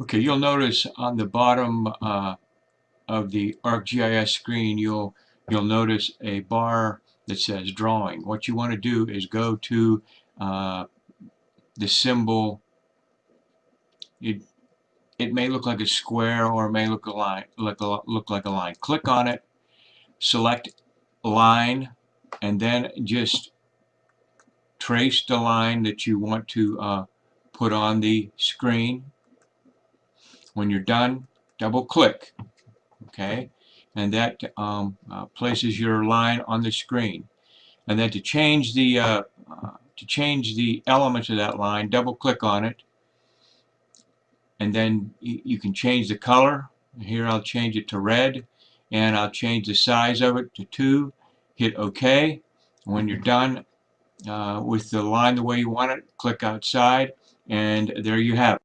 Okay, you'll notice on the bottom uh, of the ArcGIS screen, you'll you'll notice a bar that says drawing. What you want to do is go to uh, the symbol. It it may look like a square or it may look a line look look like a line. Click on it, select line, and then just trace the line that you want to uh, put on the screen when you're done, double click, okay? And that um, uh, places your line on the screen. And then to change the uh, uh, to change the elements of that line, double click on it. And then you can change the color. Here I'll change it to red. And I'll change the size of it to 2. Hit OK. When you're done uh, with the line the way you want it, click outside. And there you have it.